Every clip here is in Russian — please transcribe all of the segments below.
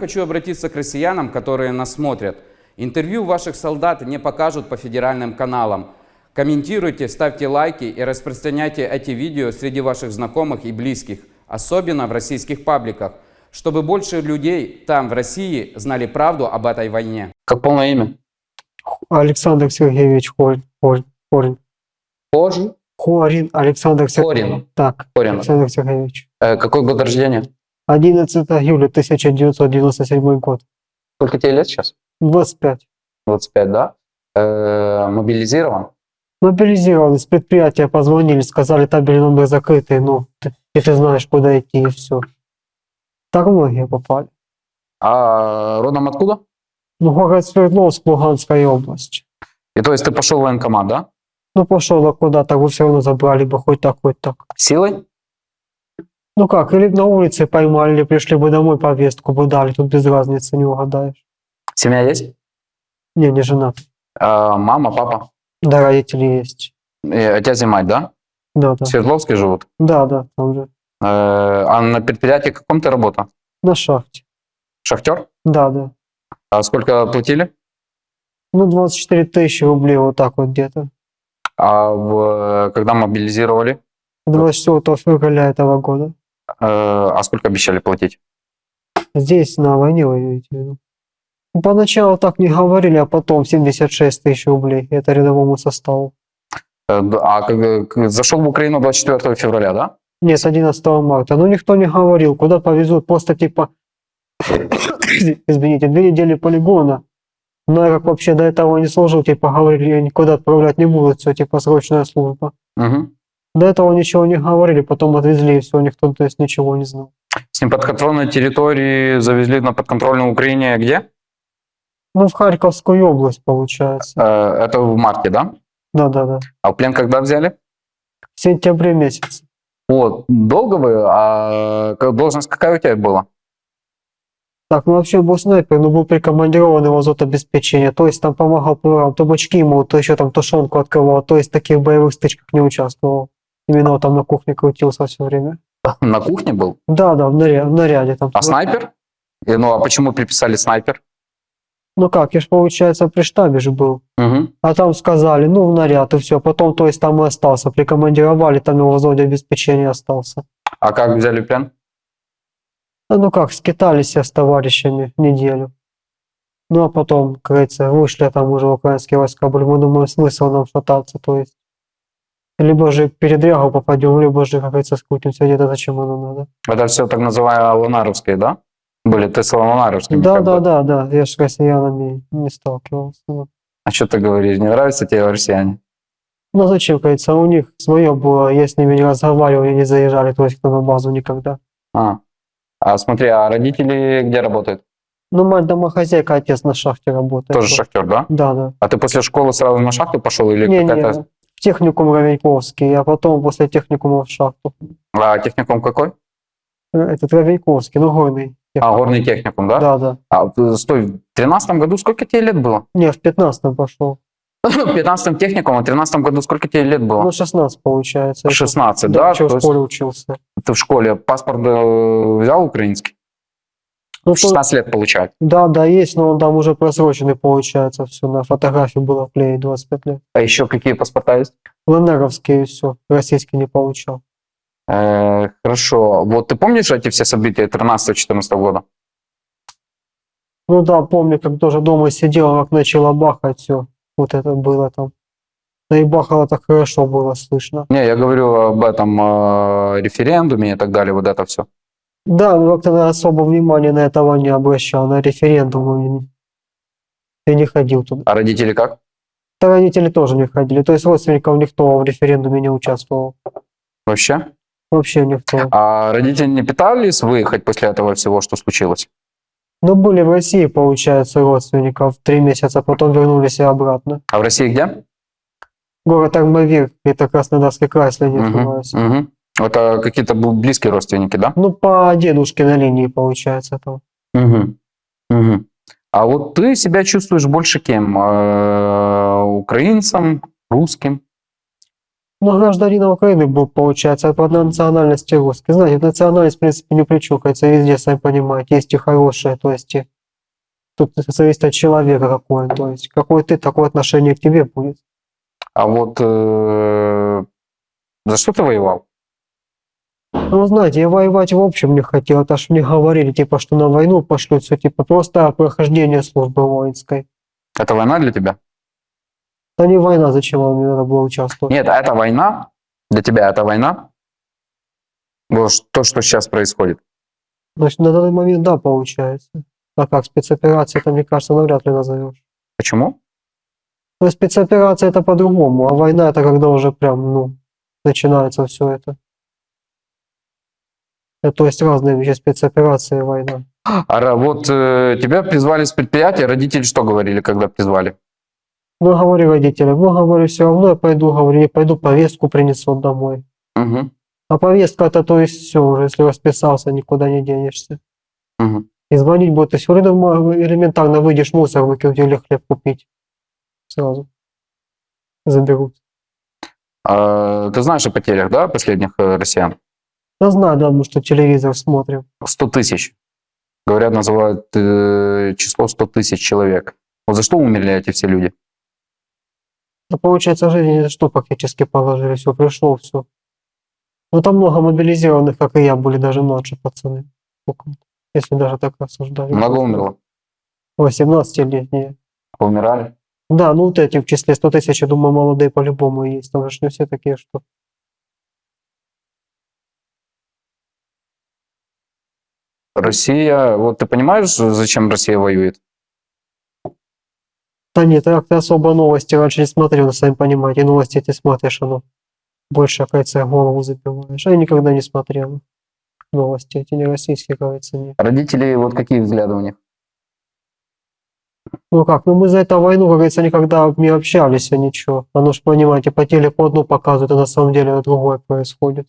Хочу обратиться к россиянам, которые нас смотрят. Интервью ваших солдат не покажут по федеральным каналам. Комментируйте, ставьте лайки и распространяйте эти видео среди ваших знакомых и близких, особенно в российских пабликах, чтобы больше людей там, в России, знали правду об этой войне. Как полное имя? Александр Сергеевич Хорин. Хорин. Хорин. Кожи? Хорин Александр Сергеевич. Хорин. Так, Хорин. Александр Сергеевич. Э, какой год рождения? 11 июля 1997 год. Сколько тебе лет сейчас? 25. 25, да? Э, мобилизирован? Мобилизированы, с предприятия позвонили, сказали, табели номер закрытый, ну, ты- и ты знаешь, куда идти, и все. Так многие попали. А родом откуда? Ну, город Свердловск, Луганская область. И то есть ты пошел в военкомат, да? Ну, пошел я куда-то, вы все равно забрали бы хоть так, хоть так. Силой? Ну как, или на улице поймали, или пришли бы домой, повестку бы дали, тут без разницы, не угадаешь. Семья есть? Не, не женат. Э, мама, папа? Да, родители есть. И отец и мать, да? Да, В да. Свердловске живут? Да, да, там же. Э, а на предприятии каком ты работал? На шахте. Шахтер? Да, да. А сколько платили? Ну, 24 тысячи рублей, вот так вот где-то. А в, когда мобилизировали? 24 февраля этого года. Э, а сколько обещали платить? Здесь, на войне, вы имеете в виду? Ну, Поначалу так не говорили, а потом 76 тысяч рублей. Это рядовому составу. Э, а зашел в Украину 24 февраля, да? Нет, с 11 марта. Ну, никто не говорил, куда повезут. Просто типа, извините, две недели полигона. Но я как вообще до этого не служил, типа говорили, никуда отправлять не будут, все, типа срочная служба. Мгм. До этого ничего не говорили, потом отвезли, и все, никто то есть ничего не знал. С неподконтрольной территории завезли на подконтрольную Украине где? Ну, в Харьковскую область, получается. Э, это в марте, да? Да-да-да. А в плен когда взяли? В сентябре месяце. Вот, долго вы? А должность какая у тебя была? Так, ну вообще был снайпер, но был прикомандирован его зот обеспечения. То есть там помогал поварам, то бочки ему, то еще там тушенку открывал. То есть в таких боевых стычках не участвовал. Именно там на кухне крутился все время. На кухне был? Да, да, в, наря- в наряде там. А снайпер? Ну, а почему приписали снайпер? Ну как, я ж, получается, при штабе же был. Мгм. А там сказали, ну, в наряд, и все. Потом, то есть, там и остался. Прикомандировали, там его в зоне обеспечения остался. А как взяли плен? А Ну как, скитались я с товарищами неделю. Ну а потом, как говорится, вышли там уже украинские войска были. Мы думаем, смысл нам шататься, то есть. Либо же передрягу попадем, либо же, как говорится, скрутимся где-то, зачем оно надо. Это все так называемые Лунаровские, да? Были ты с Лунаровскими? Да, да, бы. да, да, я же с россиянами не сталкивался. вот. А что ты говоришь? Не нравятся тебе россияне? Ну зачем, говорится, у них свое было, я с ними не разговаривал, они не заезжали, то есть на базу никогда. А. а смотри, а родители где работают? Ну, мать домохозяйка, отец на шахте работает. Тоже шахтер, да? Да, да. А ты после школы сразу на шахту пошел или Не, какая-то... в техникум Равеньковский, а потом после техникума в шахту. А техникум какой? Этот Равеньковский, ну горный. А, горный техникум, да? Да, да. А, э, стой, в 13 году сколько тебе лет было? Не, в 15 пошел. В 15 техникум, а в 13 году сколько тебе лет было? Ну, 16 получается. Это- 16, Да, да? То в школе учился. ты в школе паспорт э, взял украинский? Ну, В 16 лет получает. то- да, да, есть, но он там уже просроченный получается. Все, на фотографии было вклеить 25 лет. А еще какие паспорта есть? ЛНРовский и все. Российский не получал. Э, хорошо. Вот ты помнишь эти все события 13-14 года? Ну да, помню, как тоже дома сидел, как начало бахать все. Вот это было там. Да и бахало так хорошо было слышно. Не, я говорю об этом э, референдуме и так далее, вот это все. Да, но как-то я особо внимания на этого не обращал, на референдум. Я не ходил туда. А родители как? Да родители тоже не ходили. То есть родственников никто в референдуме не участвовал. Вообще? Вообще никто. А родители не пытались выехать после этого всего, что случилось? Но были в России, получается, родственников три месяца, потом вернулись и обратно. А в России где? Город Армавир, это Краснодарский край, если не ошибаюсь. мгм. Это какие-то близкие родственники, да? Ну, по дедушке на линии, получается, там. Мгм. Мгм. А вот ты себя чувствуешь больше кем? Э, Украинцем, русским? Ну, гражданин Украины был, получается, по национальности русский. Знаете, национальность, в принципе, не причукается везде, сами понимаете. Есть и хорошие, то есть и тут зависит от человека какой он, то есть какой ты, такое отношение к тебе будет. А вот э, за что ты воевал? Ну, знаете, я воевать в общем не хотел, это ж мне говорили, типа, что на войну пошлют, все, типа, просто прохождение службы воинской. Это война для тебя? Да не война, зачем вам мне надо было участвовать? Нет, это война. Для тебя это война. Вот то, что сейчас происходит. Значит, на данный момент, да, получается. А как спецоперация, это, мне кажется, навряд ли назовешь. Почему? Но спецоперация это по-другому, а война это когда уже прям, ну, начинается все это. Это, то есть разные вещи, спецоперация и война. А вот э, тебя призвали с предприятия, родители что говорили, когда призвали? Ну, говорю родителям, ну, говорю, все равно я пойду, говорю, не пойду, повестку принесут домой. Мгм, А повестка это, то есть все уже, если расписался, никуда не денешься. мгм. И звонить будет, все равно элементарно выйдешь мусор выкинуть или хлеб купить. Сразу. Заберут. А, ты знаешь о потерях, да, последних э, россиян? Я знаю, да, что телевизор смотрим. 100 тысяч. Говорят, называют э, число 100 тысяч человек. Вот за что умерли эти все люди? Да, получается, жизнь ни за что практически положили, все, пришло, все. Ну, там много мобилизированных, как и я, были даже младше пацаны. Если даже так рассуждать. Много умерло? 18-летние. Умирали? Да, ну вот эти в числе 100 тысяч, я думаю, молодые по-любому есть. Там же не все такие, что... Россия, вот ты понимаешь, зачем Россия воюет? Да нет, я как-то особо новости раньше не смотрел, но сами понимаете, новости эти смотришь, оно больше, кажется, голову забиваешь. А я никогда не смотрел новости эти, не российские, кажется, не. Родители, вот какие взгляды у них? Ну как, ну мы за эту войну, как говорится, никогда не общались, а ничего. Оно ж, понимаете, по телеку одно показывают, а на самом деле другое происходит.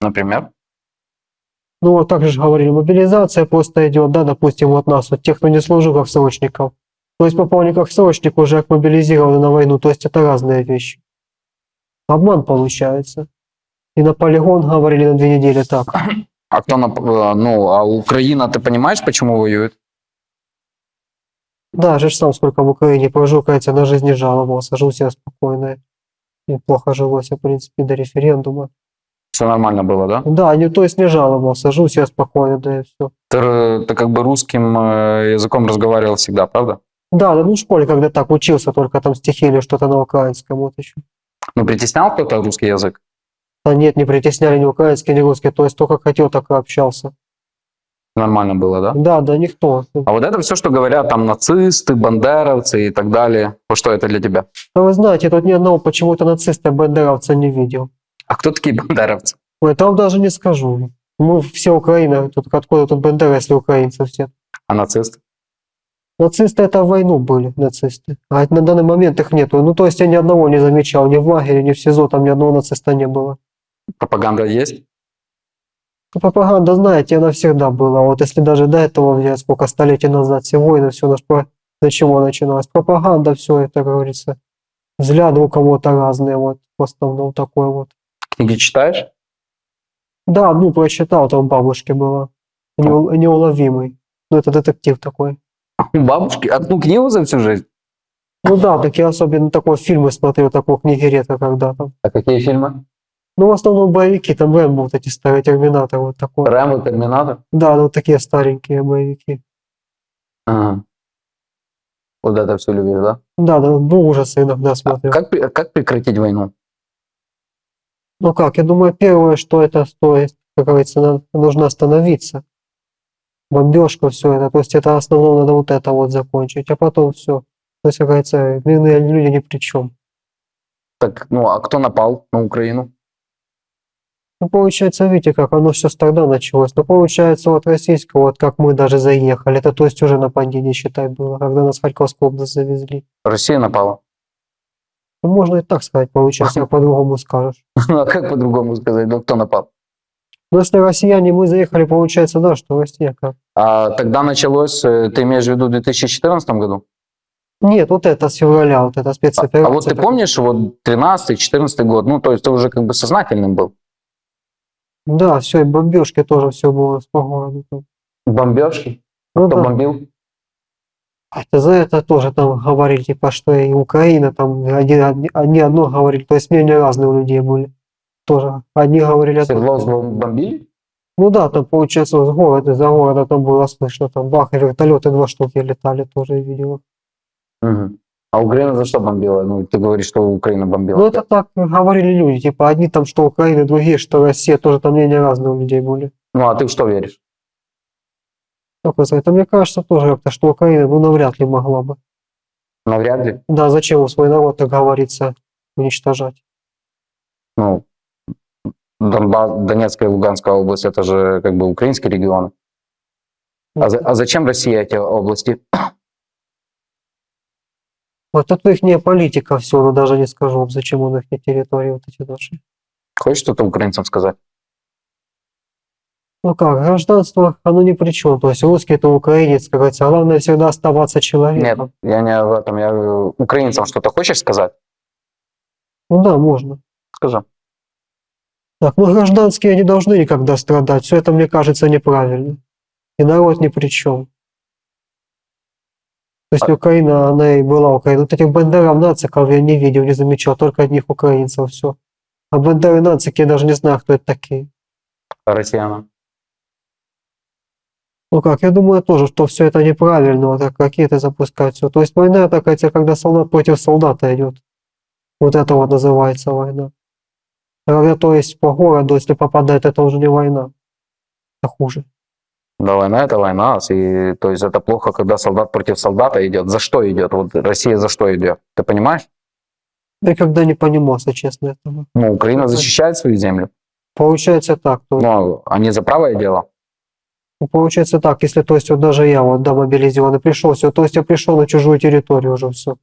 Например? Ну вот так же говорили, мобилизация просто идет, да, допустим, вот нас, вот тех, кто не служил как срочников. То есть попал как срочник, уже как мобилизированы на войну, то есть это разные вещи. Обман получается. И на полигон говорили на две недели так. А кто, нап- э, ну, а Украина, ты понимаешь, почему воюет? Да, же сам сколько в Украине прожил, кажется, на жизнь не жаловался, жил себе спокойно. Неплохо жилось, в принципе, до референдума. Все нормально было, да? Да, не, то есть не жаловался, жил себе спокойно, да и все. Ты, ты как бы русским э, языком разговаривал всегда, правда? Да, да, ну в школе когда так учился, только там стихи или что-то на украинском, вот еще. Ну, притеснял кто-то русский язык? А нет, не притесняли ни украинский, ни русский, то есть только хотел, так и общался. Нормально было, да? Да, да, никто. А вот это все, что говорят там нацисты, бандеровцы и так далее, вот что это для тебя? Но вы знаете, тут ни одного почему-то нациста бандеровца не видел. А кто такие бандеровцы? Ой, там даже не скажу. Мы все Украина, тут откуда тут бандеры, если украинцы все. А нацисты? Нацисты это в войну были, нацисты. А на данный момент их нету. Ну, то есть я ни одного не замечал, ни в лагере, ни в СИЗО, там ни одного нациста не было. Пропаганда есть? Ну, Пропаганда, знаете, она всегда была. Вот если даже до этого взять, сколько столетий назад, все войны, все наш про... С чего начиналось? Пропаганда, все это, как говорится. Взгляды у кого-то разные, вот, в основном такой вот. Книги читаешь? Да, ну, прочитал, там бабушки было. Неул- Неуловимый. Ну, это детектив такой. Бабушки? Одну книгу за всю жизнь? Ну да, такие особенно такой фильмы смотрю, такой книги редко когда там. А какие фильмы? Ну, в основном боевики, там Рэмбо, вот эти старые Терминаторы, вот такой. Рэмбо, Терминатор? Да, ну такие старенькие боевики. Ага. Вот это все любишь, да? Да, да, ну ужасы иногда смотрю. Как, пре- как прекратить войну? Ну как, я думаю, первое, что это стоит, как говорится, нужно остановиться. Бомбежка, все это, то есть это основное надо вот это вот закончить, а потом все. То есть, как говорится, мирные люди ни при чем. Так, ну, а кто напал на Украину? Ну, получается, видите, как оно все тогда началось. Но получается, вот российского, вот как мы даже заехали, это то есть уже нападение, считай, было, когда нас в Харьковскую область завезли. Россия напала. Ну, можно и так сказать, получается, а по-другому скажешь. Ну, а как по-другому сказать? Ну, кто напал? Но если россияне, мы заехали, получается, да, что Россия как. А тогда началось, э, ты имеешь в виду в 2014 году? Нет, вот это с февраля, вот это А, спецоперация. а вот ты помнишь, вот 13-14 год, ну, то есть ты уже как бы сознательным был. Да, все, и бомбежки тоже все было с погодой. Бомбежки? Ну Кто да. бомбил? А за это тоже там говорили, типа, что и Украина, там одни, одни одно говорили, то есть мнения разные у людей были. Тоже. Одни говорили... Свердловск бомбили? Ну да, там получается с города, за города там было слышно, там бах, и вертолеты два штуки летали, тоже я видел. Мгм. А Украина за что бомбила? Ну, ты говоришь, что Украина бомбила. Ну это так говорили люди, типа, одни там, что Украина, другие, что Россия, тоже там мнения разные у людей были. Ну, а ты в что веришь? Как вы знаете, мне кажется тоже как-то, что Украина, ну, навряд ли могла бы. Навряд ли. Да, зачем свой народ, так говорится, уничтожать? Ну, Донбасс, Донецкая и Луганская область, это же как бы украинские регионы. А, за- а зачем Россия эти области? Вот это их политика все, но даже не скажу, зачем он их на территории вот эти наши. Хочешь что-то украинцам сказать? Ну как, гражданство, оно ни при чем. То есть русский это украинец, как говорится, главное всегда оставаться Нет, человеком. я не об этом. Я говорю, украинцам что-то хочешь сказать? Ну да, можно. Скажи. Так, ну гражданские не должны никогда страдать. Все это, мне кажется, неправильно. И народ ни при чем. То есть А- Украина, она и была Украина. Вот этих бандеров, нациков я не видел, не замечал, только одних украинцев, все. А бандеры, нацики, я даже не знаю, кто это такие. Россиянам. Ну как, я думаю тоже, что все это неправильно, вот ракеты запускать, все. То есть война такая, когда солдат против солдата идет. Вот это вот называется война. А Когда то есть по городу, если попадает, это уже не война. Это хуже. Да, война это война. И, то есть это плохо, когда солдат против солдата идет. За что идет? Вот Россия за что идет? Ты понимаешь? Я никогда не понимал, если честно, этого. Ну, Украина защищает свою землю. Получается так, то, Но они за правое дело. Ну, получается так, если то есть вот даже я вот да, мобилизованный пришел, все, то есть я пришел на чужую территорию уже все.